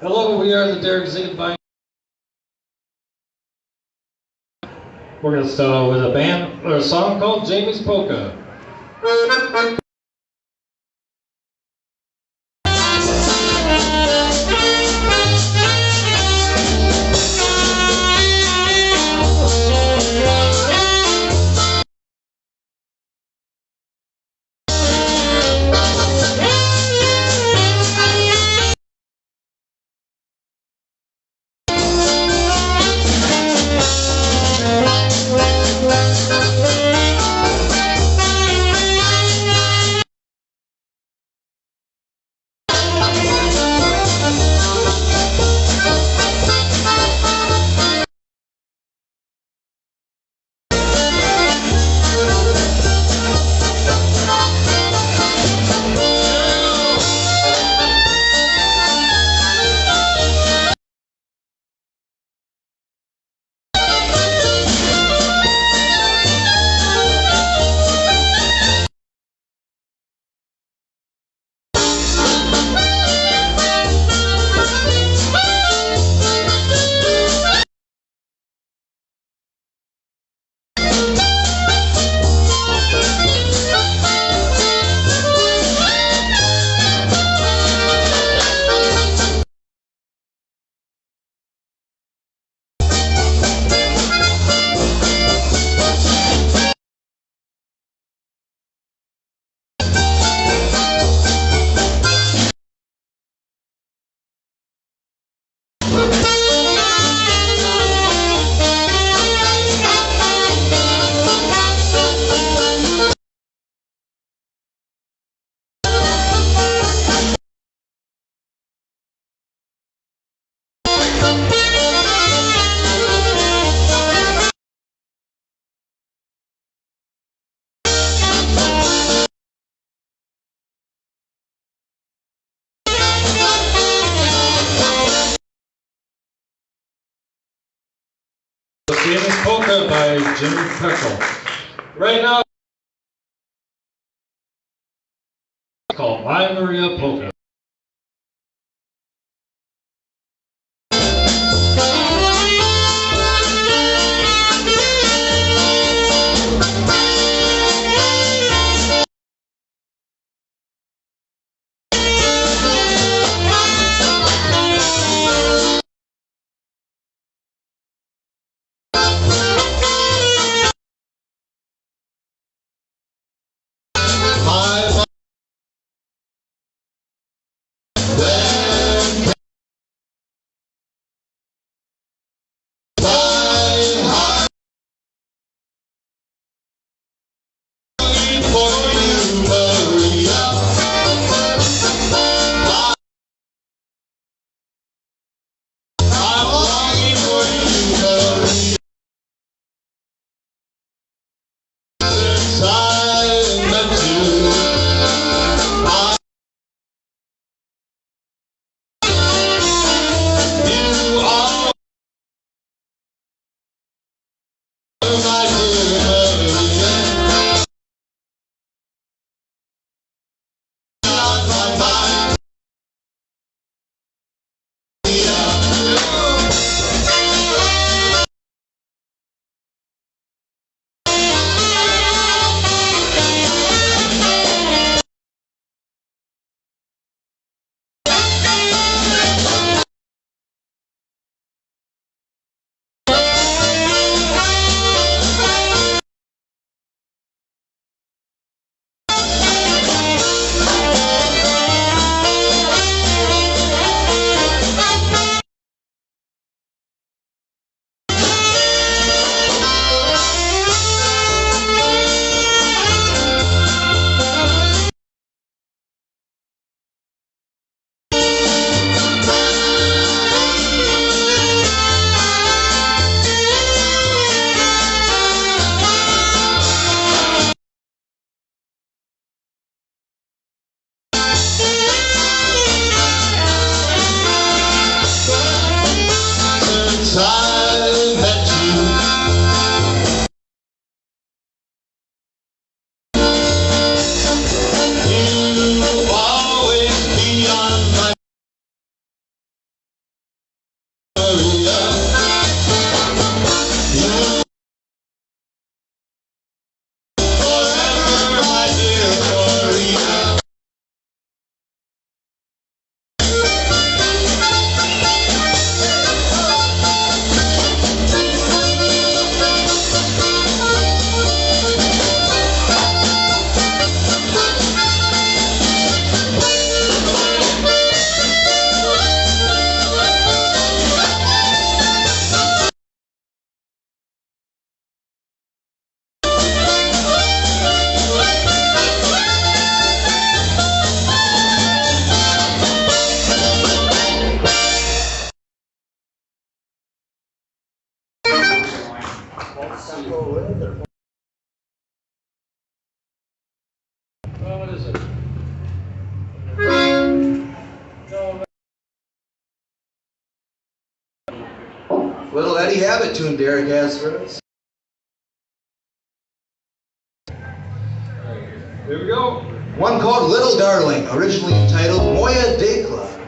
Hello, we are the Derek Ziegenbein. We're gonna start with a band or a song called Jamie's Polka. Polka by Jim Peckle. Right now, called My Maria Polka. have it to him, Derek Azros. Right, here we go. One called Little Darling, originally entitled Moya Dekla.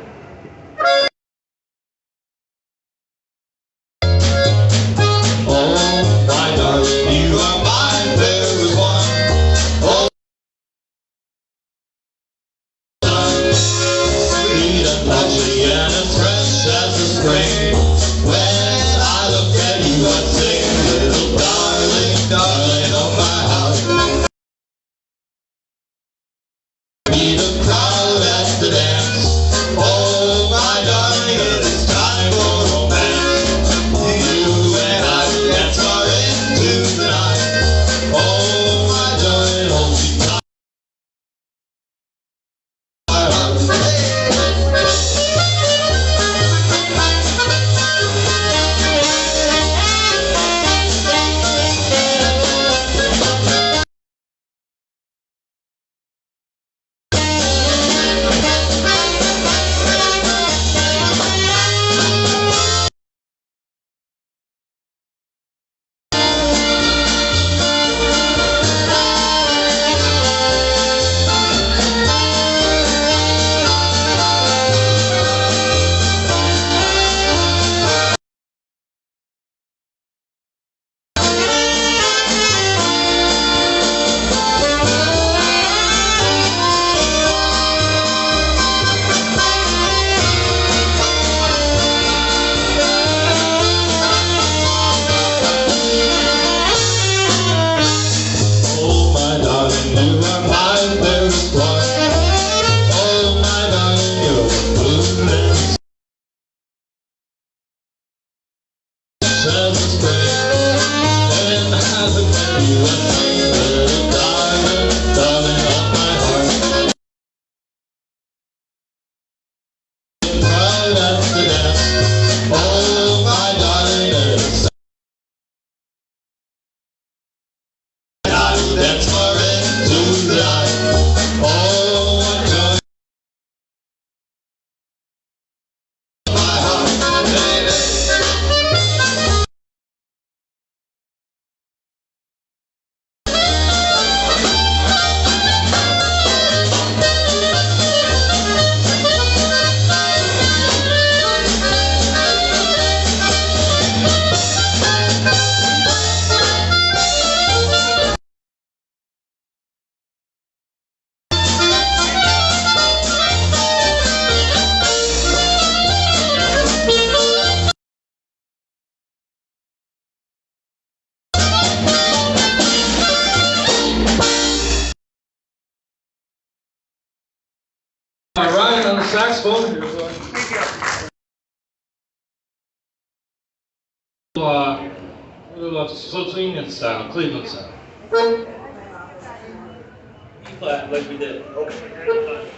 Ryan on the saxophone. Thank you. Uh, we love Slovene and sound, Cleveland sound. flat, like we did. Okay.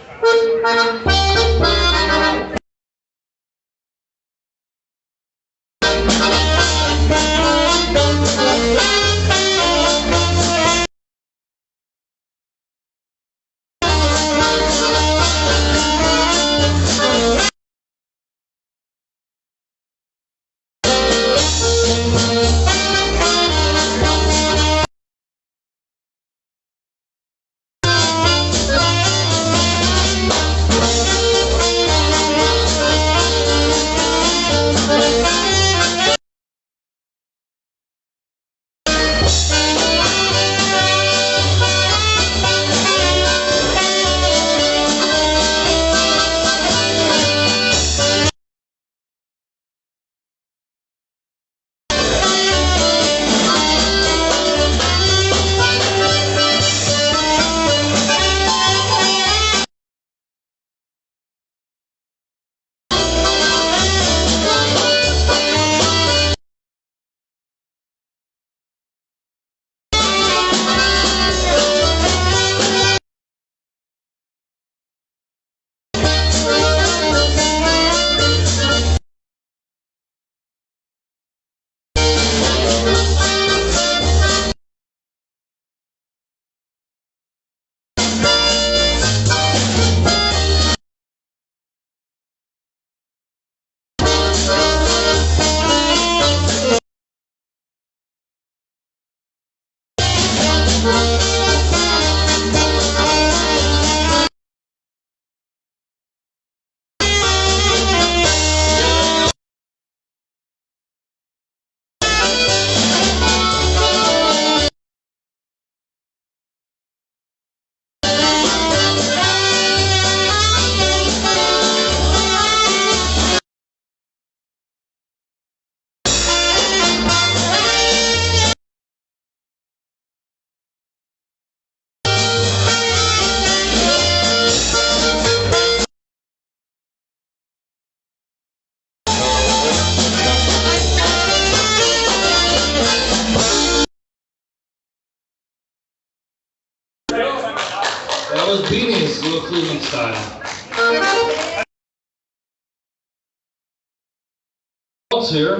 Else here,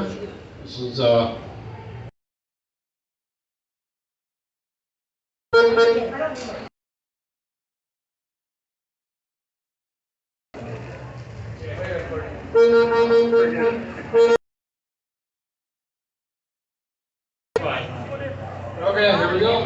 this is, uh, okay, here we go.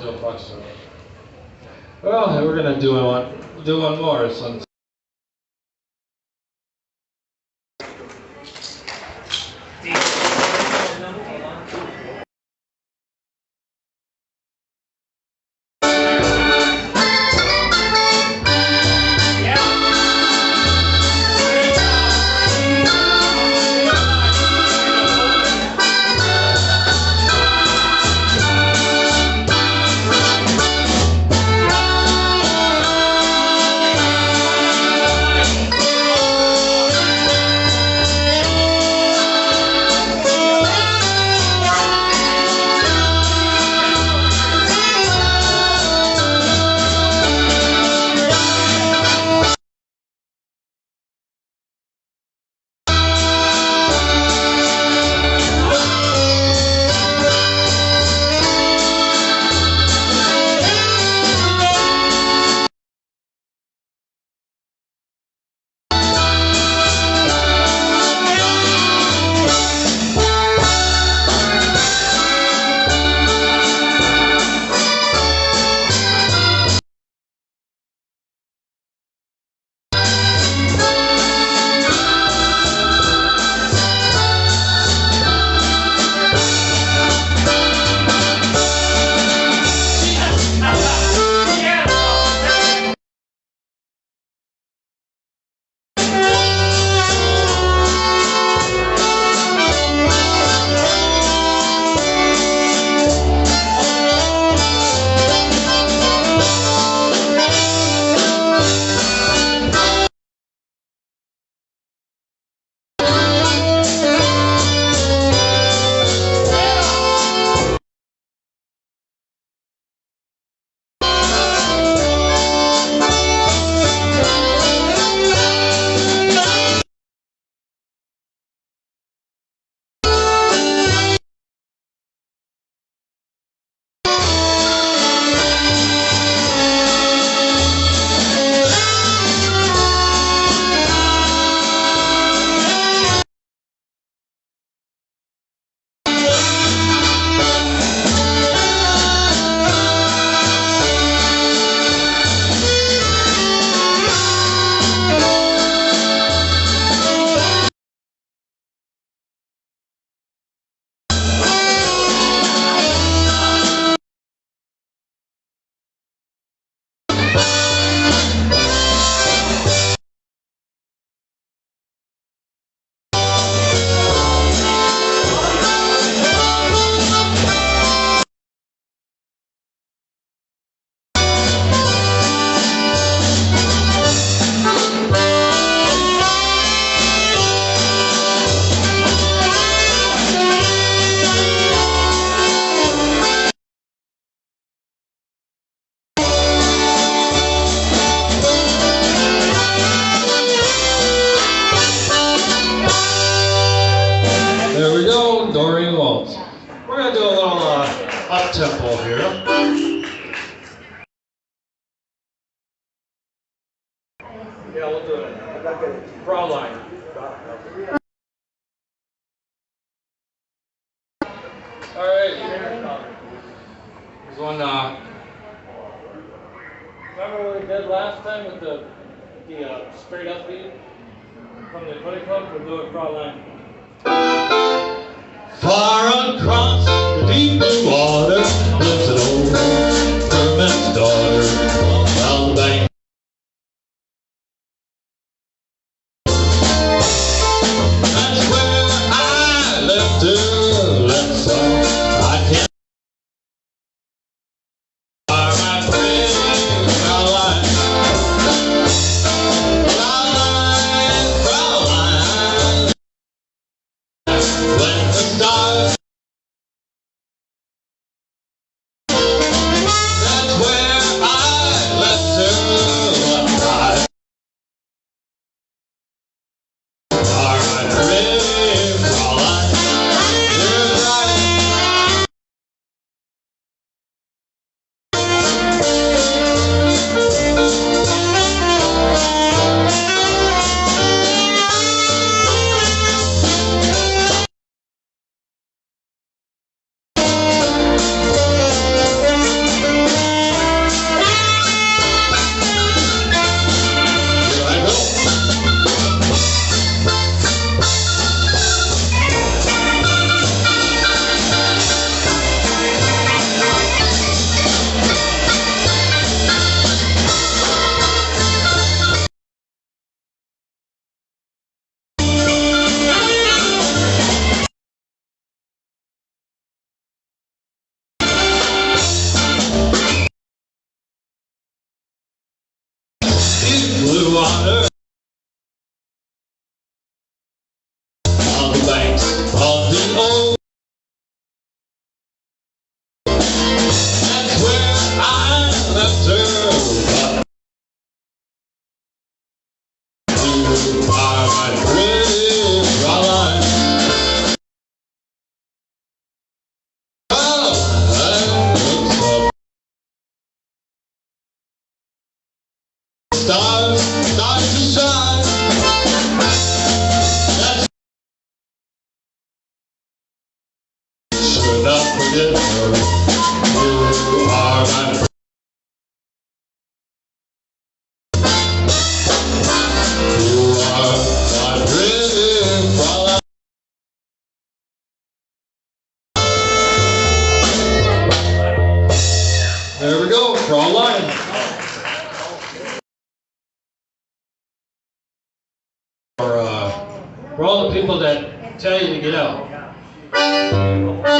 Do a punch. Well, we're gonna do one, do one more since. All the people that tell you to get out.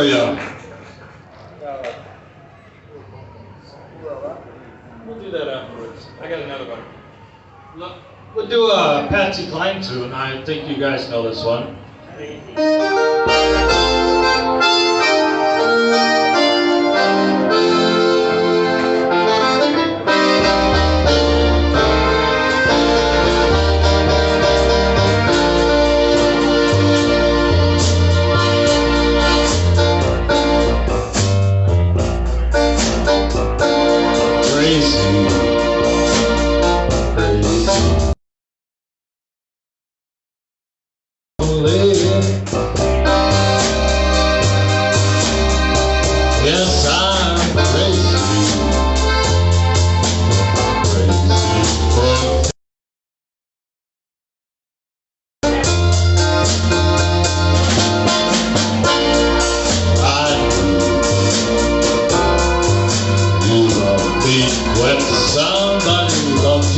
Hallelujah. We'll do that afterwards. I got another one. Look, we'll do a Patsy Cline tune. I think you guys know this one.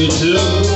You too.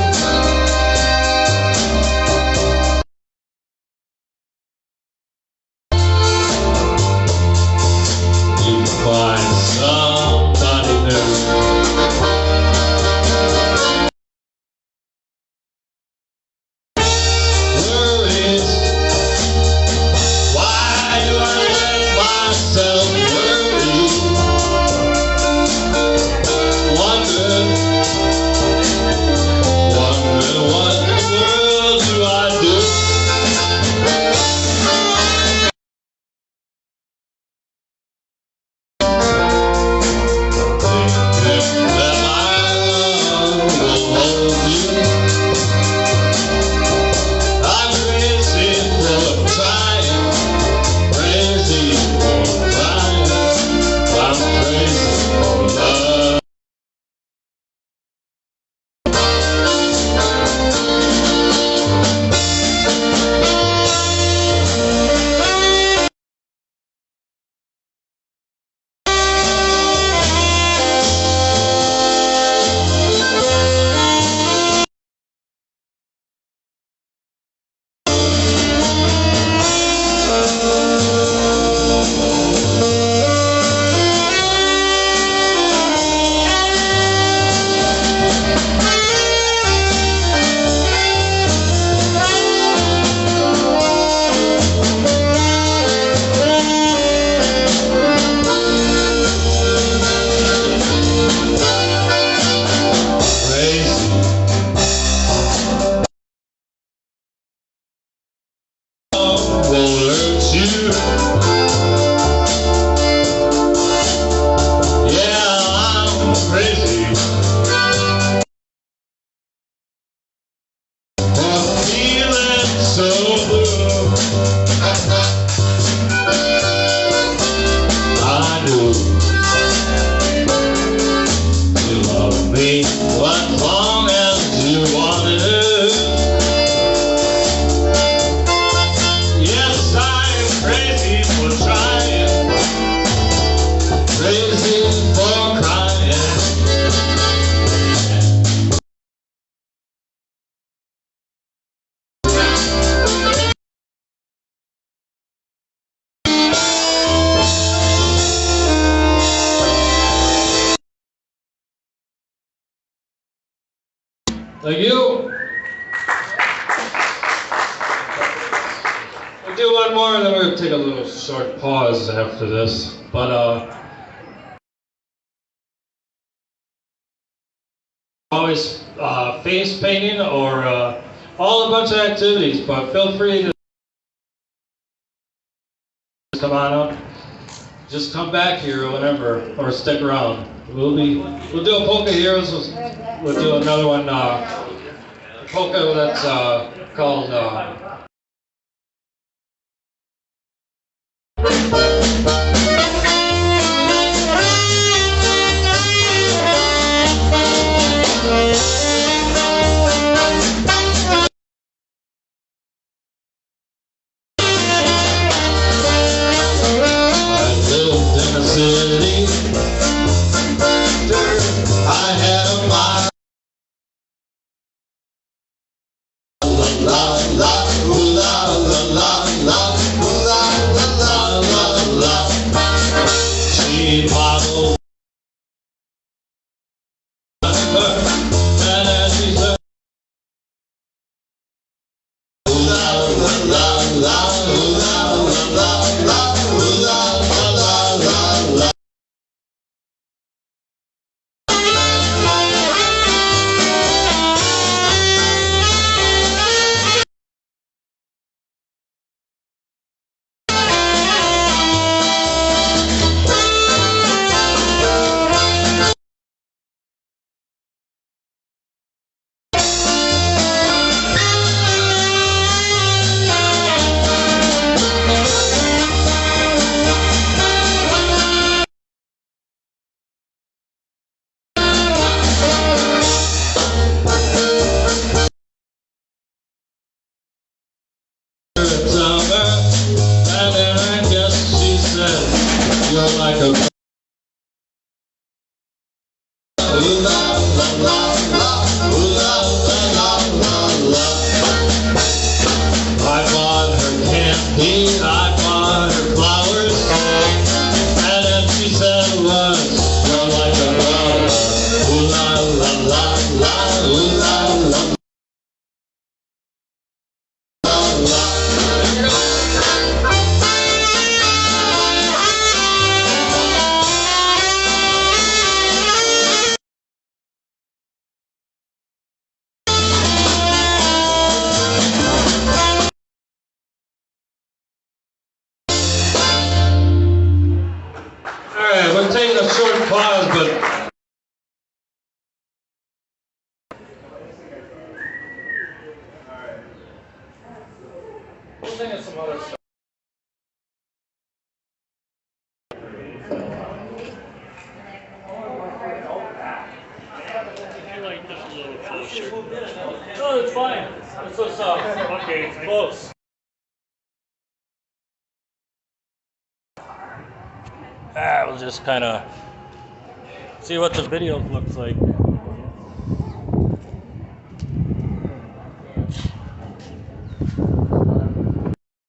This. But uh always uh, face painting or uh, all a bunch of activities, but feel free to come on up. Just come back here or whatever, or stick around. We'll be we'll do a polka heroes. We'll do another one uh, polka that's uh, called. Uh, just kind of see what the video looks like.